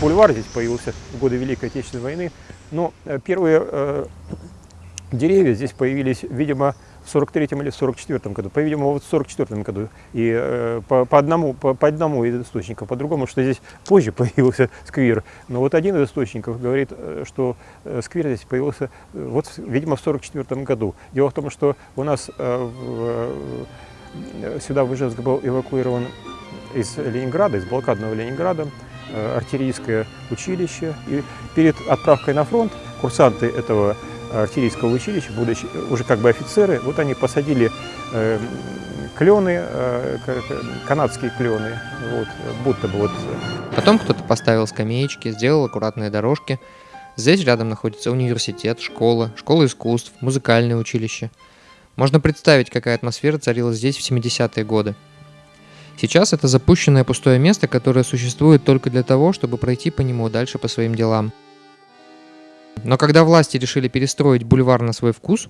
бульвар здесь появился в годы Великой Отечественной войны. Но первые э, деревья здесь появились, видимо, в 43 или 44 году, по-видимому, вот в 44 году, и э, по, по, одному, по, по одному из источников, по-другому, что здесь позже появился сквер. Но вот один из источников говорит, э, что э, сквер здесь появился, э, вот, видимо, в 44 году. Дело в том, что у нас э, в, э, сюда в Ижевск был эвакуирован из Ленинграда, из блокадного Ленинграда, э, артиллерийское училище, и перед отправкой на фронт курсанты этого артиллерийского училища, будучи уже как бы офицеры, вот они посадили э, клены, э, канадские клены, вот, будто бы вот. Потом кто-то поставил скамеечки, сделал аккуратные дорожки. Здесь рядом находится университет, школа, школа искусств, музыкальное училище. Можно представить, какая атмосфера царила здесь в 70-е годы. Сейчас это запущенное пустое место, которое существует только для того, чтобы пройти по нему дальше по своим делам. Но когда власти решили перестроить бульвар на свой вкус,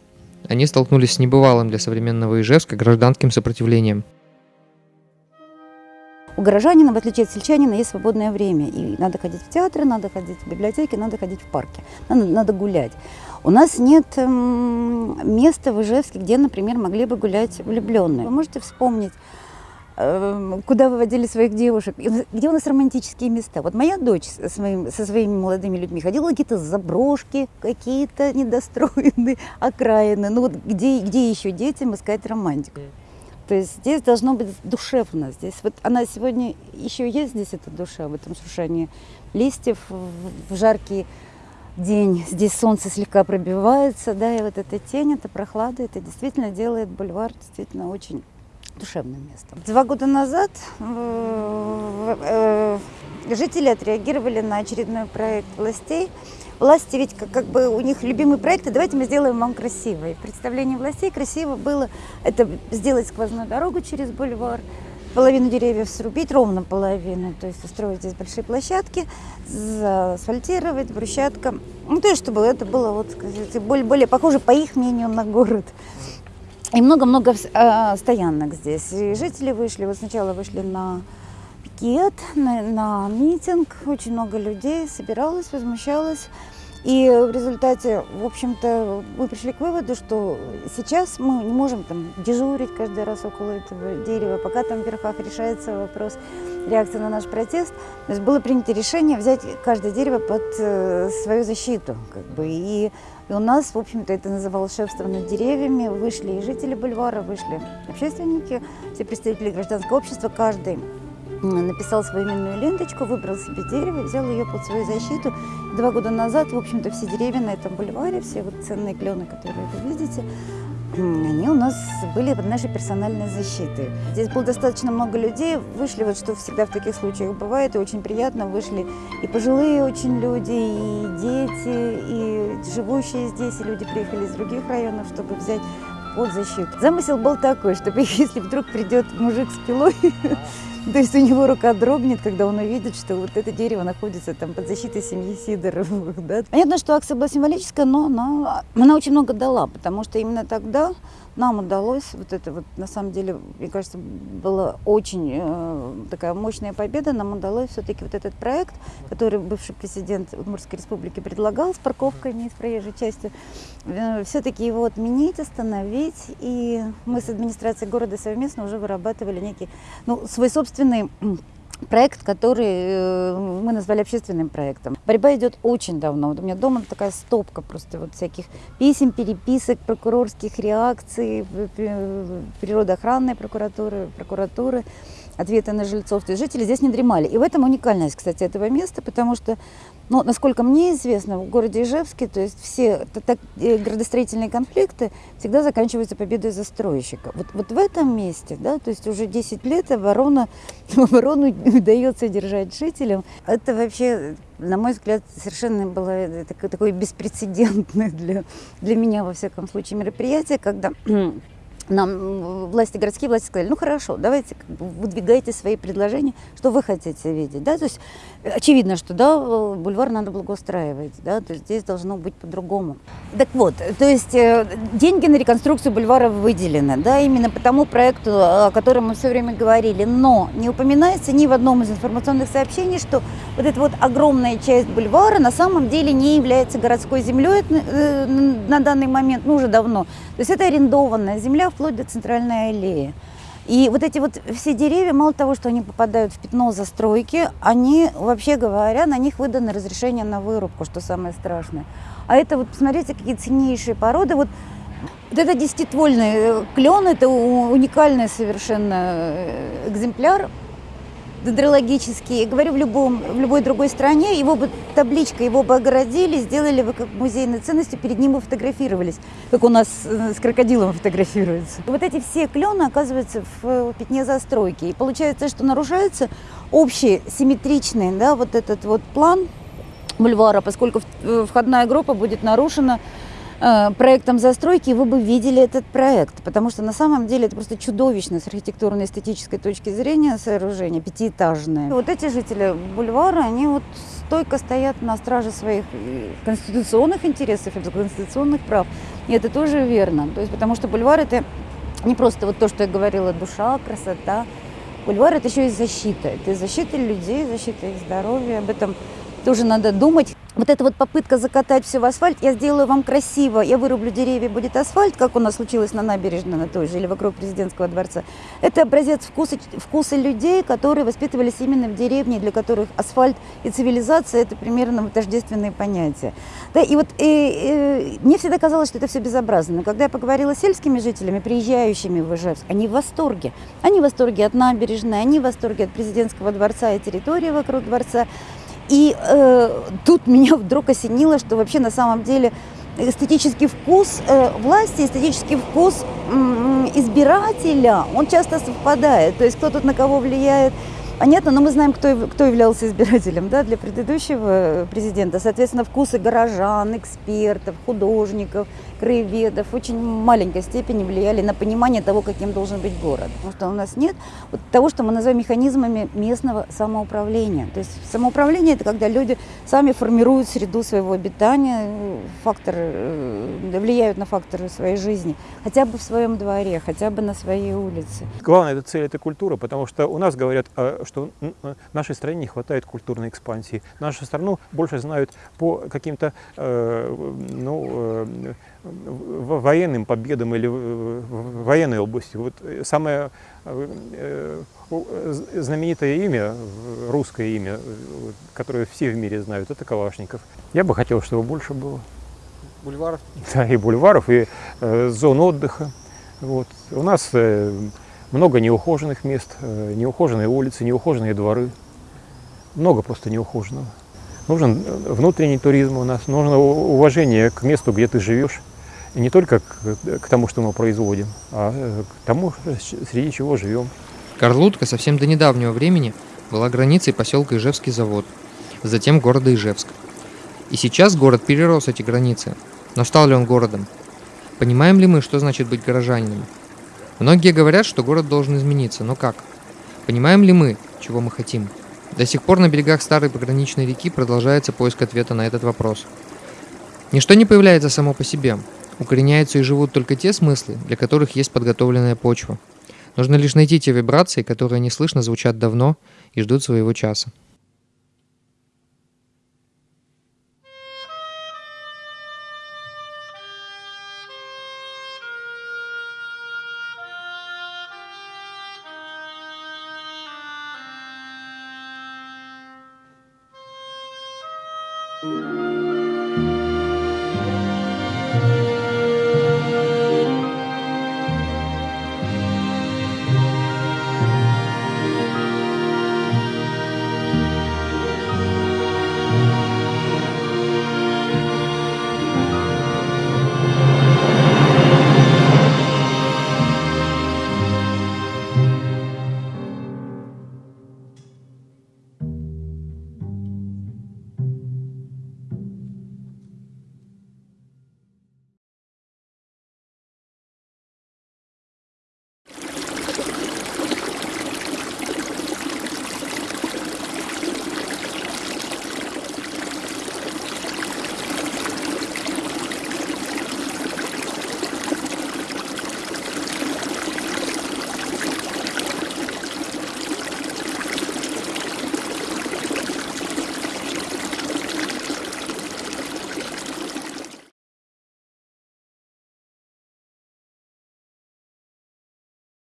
они столкнулись с небывалым для современного Ижевска гражданским сопротивлением. У горожанина, в отличие от сельчанина, есть свободное время. И надо ходить в театры, надо ходить в библиотеки, надо ходить в парки, надо, надо гулять. У нас нет эм, места в Ижевске, где, например, могли бы гулять влюбленные. Вы можете вспомнить куда выводили своих девушек, где у нас романтические места. Вот моя дочь со своими, со своими молодыми людьми ходила какие-то заброшки, какие-то недостроенные окраины. Ну вот где, где еще детям искать романтику? То есть здесь должно быть душевно. Здесь вот она сегодня еще есть здесь эта душа в этом шуршании листьев в жаркий день. Здесь солнце слегка пробивается, да, и вот эта тень, эта прохлада, это действительно делает бульвар действительно очень душевным местом. Два года назад э, э, жители отреагировали на очередной проект властей. Власти ведь как, как бы у них любимый проект, давайте мы сделаем вам красиво. И представление властей красиво было это сделать сквозную дорогу через бульвар, половину деревьев срубить, ровно половину, то есть устроить здесь большие площадки, асфальтировать, брусчатка. Ну, то есть, чтобы это было вот, более, более похоже, по их мнению, на город. И много-много э, стоянок здесь. И жители вышли, вот сначала вышли на пикет, на, на митинг. Очень много людей собиралось, возмущалось. И в результате, в общем-то, мы пришли к выводу, что сейчас мы не можем там дежурить каждый раз около этого дерева, пока там в верхах решается вопрос реакции на наш протест. То есть было принято решение взять каждое дерево под э, свою защиту. Как бы, и и у нас, в общем-то, это называлось шефство над деревьями. Вышли и жители бульвара, вышли общественники, все представители гражданского общества. Каждый написал свою именную ленточку, выбрал себе дерево, взял ее под свою защиту. Два года назад, в общем-то, все деревья на этом бульваре, все вот ценные клены, которые вы видите, они у нас были под нашей персональной защитой. Здесь было достаточно много людей, вышли, вот что всегда в таких случаях бывает, и очень приятно, вышли и пожилые очень люди, и дети, и живущие здесь, и люди приехали из других районов, чтобы взять под защиту. Замысел был такой, чтобы если вдруг придет мужик с пилой, то есть у него рука дрогнет, когда он увидит, что вот это дерево находится там под защитой семьи Сидоровых. Да? Понятно, что акция была символическая, но она, она очень много дала, потому что именно тогда нам удалось, вот это вот на самом деле, мне кажется, была очень э, такая мощная победа, нам удалось все-таки вот этот проект, который бывший президент Удмуртской республики предлагал с парковками с проезжей части, э, все-таки его отменить, остановить, и мы с администрацией города совместно уже вырабатывали некий, ну, свой собственный проект, который э, мы назвали общественным проектом. Борьба идет очень давно. Вот у меня дома такая стопка просто вот всяких писем, переписок, прокурорских реакций, природоохранной прокуратуры, прокуратуры ответы на жильцов. То есть жители здесь не дремали. И в этом уникальность, кстати, этого места, потому что, ну, насколько мне известно, в городе Ижевске, то есть все так, э, градостроительные конфликты всегда заканчиваются победой застройщика. Вот, вот в этом месте, да, то есть уже 10 лет оборона, оборону удается держать жителям. Это вообще, на мой взгляд, совершенно было э, такое, такое беспрецедентное для, для меня, во всяком случае, мероприятие, когда нам власти, городские власти сказали, ну хорошо, давайте выдвигайте свои предложения, что вы хотите видеть, да, то есть очевидно, что, да, бульвар надо благоустраивать, да, то есть здесь должно быть по-другому. Так вот, то есть э, деньги на реконструкцию бульвара выделены, да, именно по тому проекту, о котором мы все время говорили, но не упоминается ни в одном из информационных сообщений, что вот эта вот огромная часть бульвара на самом деле не является городской землей э, на данный момент, ну уже давно, то есть это арендованная земля вплоть до центральной аллеи. И вот эти вот все деревья, мало того, что они попадают в пятно застройки, они, вообще говоря, на них выдано разрешение на вырубку, что самое страшное. А это вот, посмотрите, какие ценнейшие породы. Вот, вот это десятитвольный э, клен, это уникальный совершенно э, экземпляр дендрологический. Говорю, в, любом, в любой другой стране его бы табличка, его бы огородили, сделали бы как музейной ценностью, перед ним бы фотографировались, как у нас э, с крокодилом фотографируется. Вот эти все клены оказываются в э, пятне застройки. И получается, что нарушается общий симметричный, да, вот этот вот план бульвара, поскольку э, входная группа будет нарушена проектом застройки, вы бы видели этот проект, потому что на самом деле это просто чудовищное с архитектурной эстетической точки зрения сооружение, пятиэтажное. Вот эти жители бульвара, они вот стойко стоят на страже своих э, конституционных интересов и конституционных прав. И это тоже верно. То есть, потому что бульвар это не просто вот то, что я говорила, душа, красота. Бульвар это еще и защита. Это защита людей, защита их здоровья. Об этом тоже надо думать. Вот эта вот попытка закатать все в асфальт, я сделаю вам красиво, я вырублю деревья, будет асфальт, как у нас случилось на набережной на той же или вокруг президентского дворца. Это образец вкуса, вкуса людей, которые воспитывались именно в деревне, для которых асфальт и цивилизация это примерно тождественные понятия. Да, и вот э, э, мне всегда казалось, что это все безобразно. Но когда я поговорила с сельскими жителями, приезжающими в Ижевск, они в восторге. Они в восторге от набережной, они в восторге от президентского дворца и территории вокруг дворца. И э, тут меня вдруг осенило, что вообще на самом деле эстетический вкус э, власти, эстетический вкус м, избирателя, он часто совпадает. То есть кто тут на кого влияет, понятно, но мы знаем, кто, кто являлся избирателем да, для предыдущего президента. Соответственно, вкусы горожан, экспертов, художников, краеведов в очень маленькой степени влияли на понимание того, каким должен быть город. Потому что у нас нет вот того, что мы называем механизмами местного самоуправления. То есть самоуправление – это когда люди сами формируют среду своего обитания, фактор, э, влияют на факторы своей жизни, хотя бы в своем дворе, хотя бы на своей улице. Главная эта цель – это культура, потому что у нас говорят, э, что нашей стране не хватает культурной экспансии. Нашу страну больше знают по каким-то э, ну, э, военным победам или в военной области. Вот э, самое знаменитое имя, русское имя, которое все в мире знают, это Калашников. Я бы хотел, чтобы больше было. Бульваров. Да, и бульваров, и э, зон отдыха. Вот. У нас э, много неухоженных мест, э, неухоженные улицы, неухоженные дворы. Много просто неухоженного. Нужен э, внутренний туризм у нас, нужно уважение к месту, где ты живешь. И не только к, к тому, что мы производим, а э, к тому, среди чего живем. Карлутка совсем до недавнего времени была границей поселка Ижевский завод, затем города Ижевск. И сейчас город перерос эти границы. Но стал ли он городом? Понимаем ли мы, что значит быть горожанином? Многие говорят, что город должен измениться, но как? Понимаем ли мы, чего мы хотим? До сих пор на берегах старой пограничной реки продолжается поиск ответа на этот вопрос. Ничто не появляется само по себе. Укореняются и живут только те смыслы, для которых есть подготовленная почва. Нужно лишь найти те вибрации, которые неслышно звучат давно и ждут своего часа.